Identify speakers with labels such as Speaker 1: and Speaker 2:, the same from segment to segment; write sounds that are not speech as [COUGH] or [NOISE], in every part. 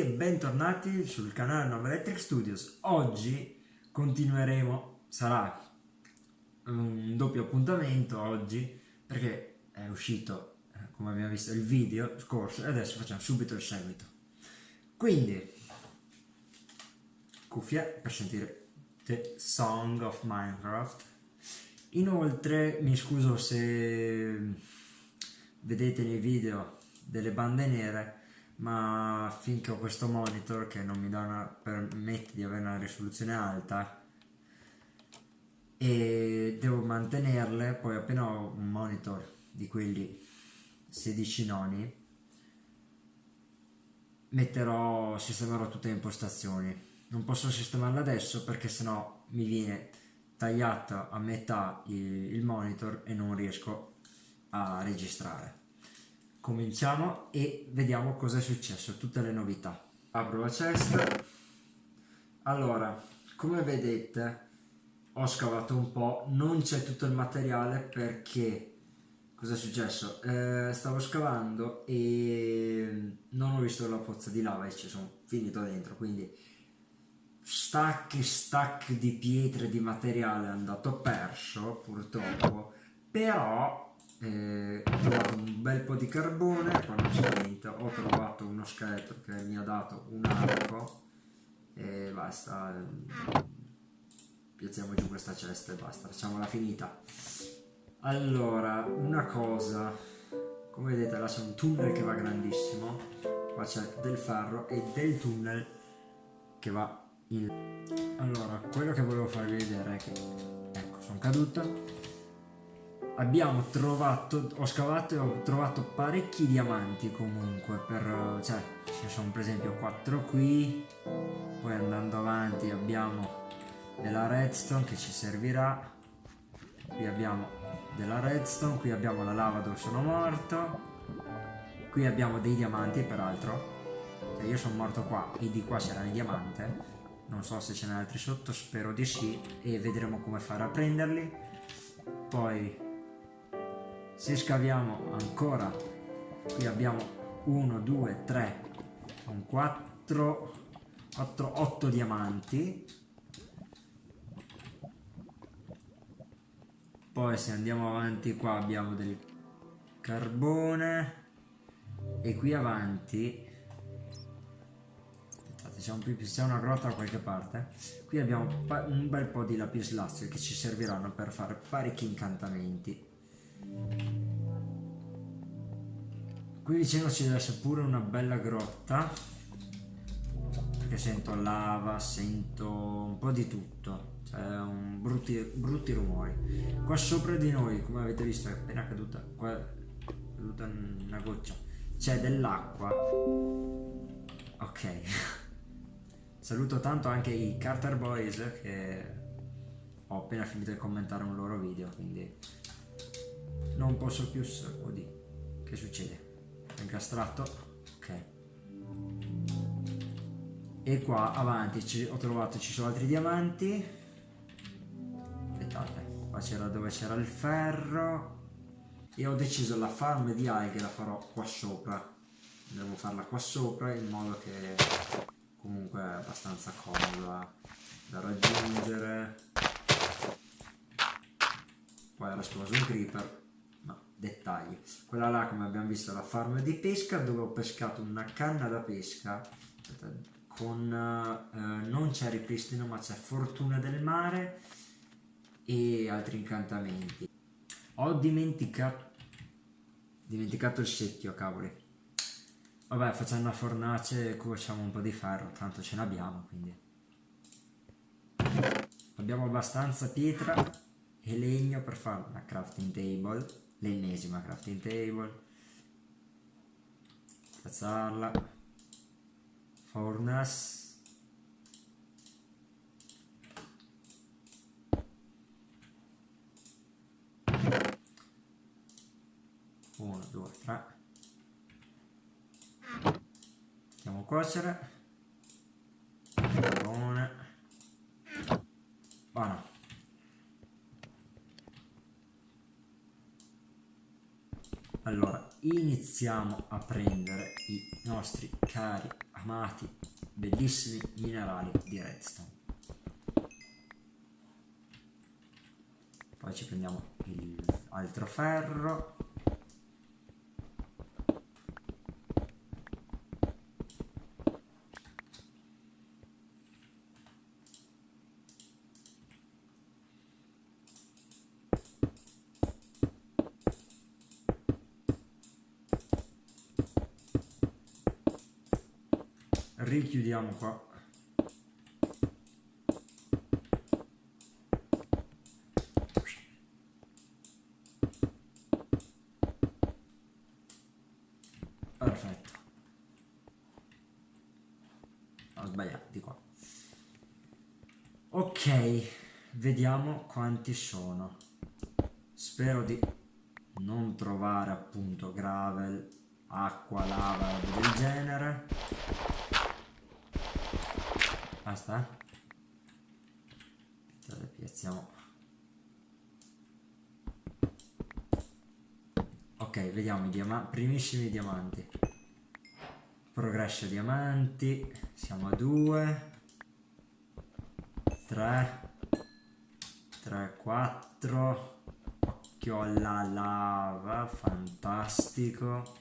Speaker 1: e bentornati sul canale Nova Electric Studios. Oggi continueremo, sarà un doppio appuntamento oggi perché è uscito, eh, come abbiamo visto, il video scorso e adesso facciamo subito il seguito. Quindi, cuffie per sentire The Song of Minecraft. Inoltre mi scuso se vedete nei video delle bande nere ma finché ho questo monitor che non mi una, permette di avere una risoluzione alta e devo mantenerle poi appena ho un monitor di quelli 16 noni metterò sistemerò tutte le impostazioni. Non posso sistemarle adesso perché sennò mi viene tagliato a metà il, il monitor e non riesco a registrare cominciamo e vediamo cosa è successo, tutte le novità. Apro la cesta. Allora, come vedete ho scavato un po', non c'è tutto il materiale perché cosa è successo? Eh, stavo scavando e non ho visto la pozza di lava e ci sono finito dentro, quindi stack e stack di pietre di materiale è andato perso purtroppo, però eh, ho un bel po' di carbone qua non c'è niente ho trovato uno scheletro che mi ha dato un arco e basta piazziamo giù questa cesta e basta facciamola finita. Allora una cosa come vedete là c'è un tunnel che va grandissimo qua c'è del ferro e del tunnel che va in allora quello che volevo farvi vedere è che ecco sono caduto abbiamo trovato, ho scavato e ho trovato parecchi diamanti comunque, per, cioè ci sono per esempio 4 qui, poi andando avanti abbiamo della redstone che ci servirà, qui abbiamo della redstone, qui abbiamo la lava dove sono morto, qui abbiamo dei diamanti peraltro, cioè io sono morto qua e di qua c'erano i diamanti, non so se ce n'è altri sotto, spero di sì e vedremo come fare a prenderli, poi se scaviamo ancora qui abbiamo 1 2 3 4 4 8 diamanti. Poi se andiamo avanti qua abbiamo del carbone. E qui avanti c'è una grotta da qualche parte. Qui abbiamo un bel po' di lapislazio che ci serviranno per fare parecchi incantamenti Qui vicino ci deve essere pure una bella grotta. Perché sento lava, sento un po' di tutto. Cioè, un brutti, brutti rumori. Qua sopra di noi, come avete visto, è appena caduta. Qua è caduta una goccia. C'è dell'acqua. Ok. [LAUGHS] Saluto tanto anche i Carter Boys che ho appena finito di commentare un loro video, quindi non posso più... Oddio, che succede? incastrato ok. E qua avanti ci, ho trovato ci sono altri diamanti. Aspettate qua c'era dove c'era il ferro. E ho deciso la farm di alghe la farò qua sopra. Devo farla qua sopra in modo che comunque è abbastanza comoda da raggiungere. Poi era esploso un creeper dettagli. Quella là, come abbiamo visto, è la farm di pesca dove ho pescato una canna da pesca con eh, non c'è ripristino ma c'è fortuna del mare e altri incantamenti. Ho dimenticato, dimenticato il secchio, cavoli. Vabbè, facciamo una fornace e cuociamo un po' di ferro, tanto ce n'abbiamo, quindi. Abbiamo abbastanza pietra e legno per fare una crafting table l'ennesima crafting table. Piazzarla furnace uno due tre. Mettiamo cuocere. Carbone. Buono Allora, iniziamo a prendere i nostri cari amati, bellissimi minerali di redstone. Poi ci prendiamo il altro ferro. Richiudiamo qua. Perfetto. Ho sbagliato di qua. Ok vediamo quanti sono. Spero di non trovare appunto gravel acqua lava del genere basta. Aspettate, piazziamo? Ok vediamo i diamanti primissimi diamanti. Progresso diamanti. Siamo a 2 3 3 4 occhio alla lava. Fantastico.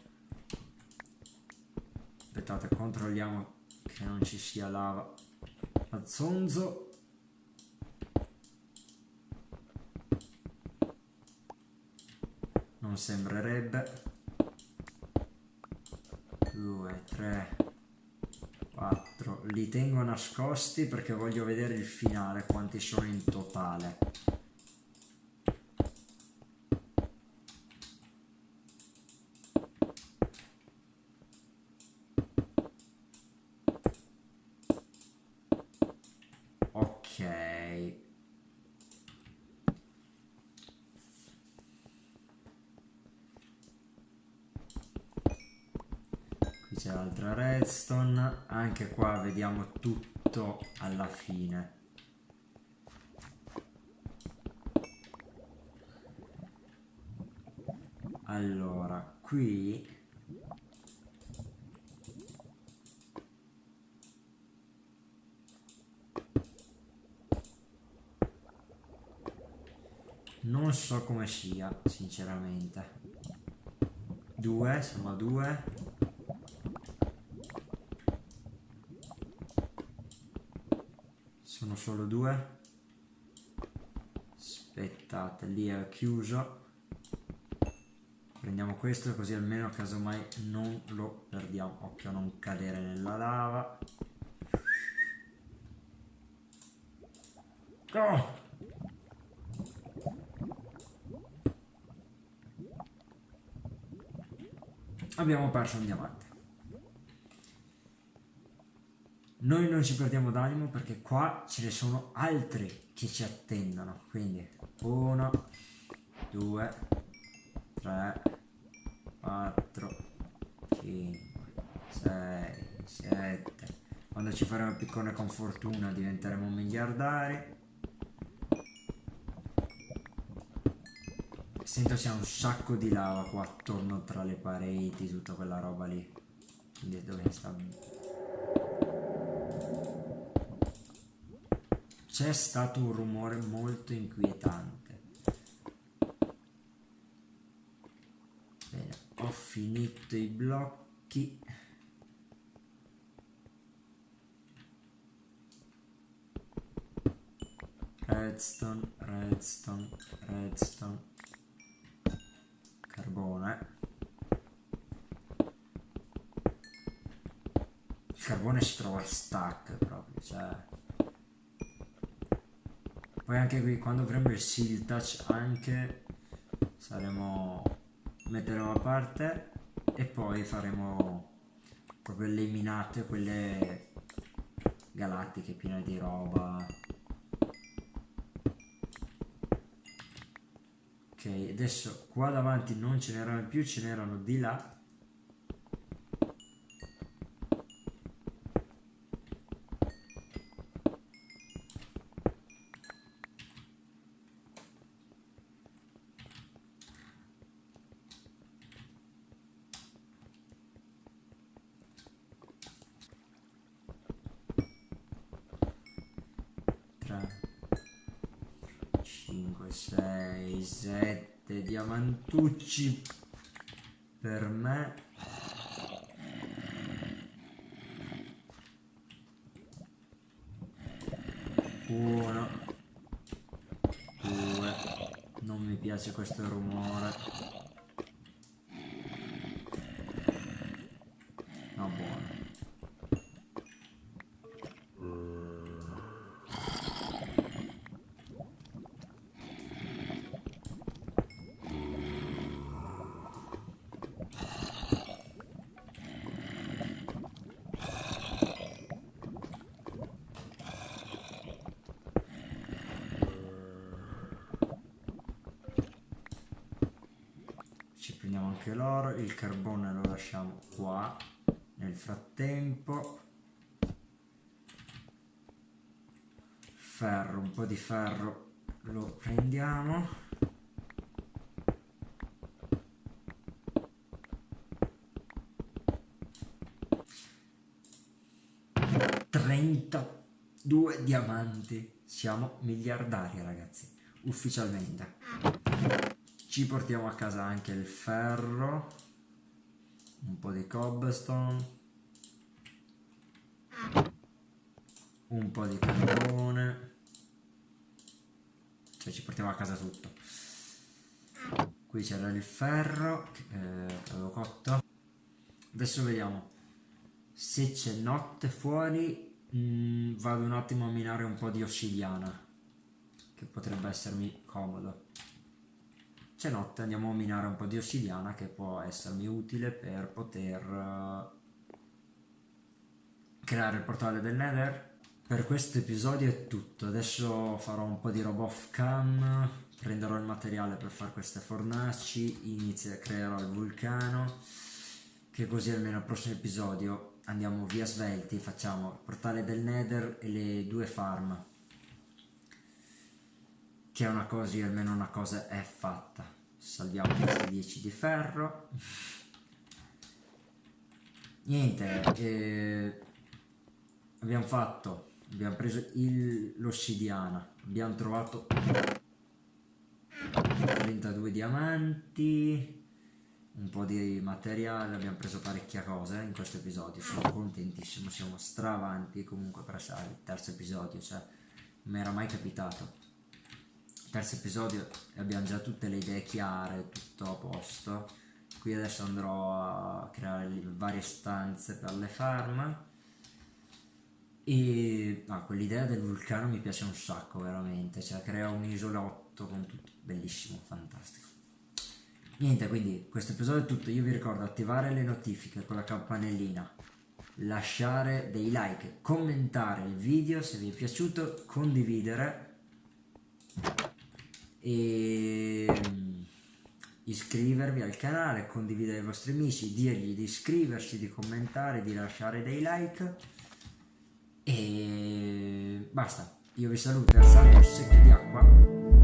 Speaker 1: Aspettate controlliamo che non ci sia lava a zonzo non sembrerebbe. 2 3 4 li tengo nascosti perché voglio vedere il finale quanti sono in totale c'è l'altra redstone. Anche qua vediamo tutto alla fine. Allora qui non so come sia sinceramente. Due a due sono solo due. Aspettate lì è chiuso. Prendiamo questo così almeno casomai non lo perdiamo. Occhio a non cadere nella lava. Oh! abbiamo perso un diamante noi non ci perdiamo d'animo perché qua ce ne sono altri che ci attendono. Quindi 1 2 3 4 5 6 7 quando ci faremo piccone con fortuna diventeremo miliardari. Sento c'è un sacco di lava qua attorno tra le pareti tutta quella roba lì. Quindi dove sta c'è stato un rumore molto inquietante. Bene, ho finito i blocchi. Redstone, redstone, redstone, carbone. Il carbone si trova stack proprio, cioè poi anche qui quando avremo il seal touch anche saremo metteremo a parte e poi faremo proprio le minate quelle galattiche piene di roba. Ok adesso qua davanti non ce n'erano più ce n'erano di là 3 5 6 7 diamantucci per me. Uno due. Non mi piace questo rumore anche l'oro, il carbone lo lasciamo qua. Nel frattempo ferro, un po' di ferro lo prendiamo. Trentadue diamanti. Siamo miliardari ragazzi, ufficialmente ci portiamo a casa anche il ferro un po' di cobblestone un po' di carbone. Cioè ci portiamo a casa tutto. Qui c'era il ferro che eh, avevo cotto. Adesso vediamo. Se c'è notte fuori mh, mm, vado un attimo a minare un po' di ossidiana che potrebbe essermi comodo c'è notte andiamo a minare un po' di ossidiana che può essermi utile per poter uh, creare il portale del nether. Per questo episodio è tutto. Adesso farò un po' di roba off cam prenderò il materiale per fare queste fornaci inizio creerò il vulcano che così almeno al prossimo episodio andiamo via svelti facciamo il portale del nether e le due farm che una cosa, almeno una cosa è fatta. Salviamo questi 10 di ferro. Niente, eh, abbiamo fatto, abbiamo preso l'ossidiana, abbiamo trovato 32 diamanti, un po' di materiale, abbiamo preso parecchia cosa in questo episodio, sono contentissimo, siamo stravanti comunque per il terzo episodio, cioè non mi era mai capitato terzo episodio abbiamo già tutte le idee chiare, tutto a posto. Qui adesso andrò a creare le varie stanze per le farm. E ah, quell'idea del vulcano mi piace un sacco veramente, cioè crea un isolotto con tutto, bellissimo, fantastico. Niente, quindi questo episodio è tutto, io vi ricordo attivare le notifiche con la campanellina, lasciare dei like, commentare il video se vi è piaciuto, condividere e mm, iscrivervi al canale, condividere ai vostri amici, dirgli di iscriversi, di commentare, di lasciare dei like e basta. Io vi saluto, alzate un secchio di acqua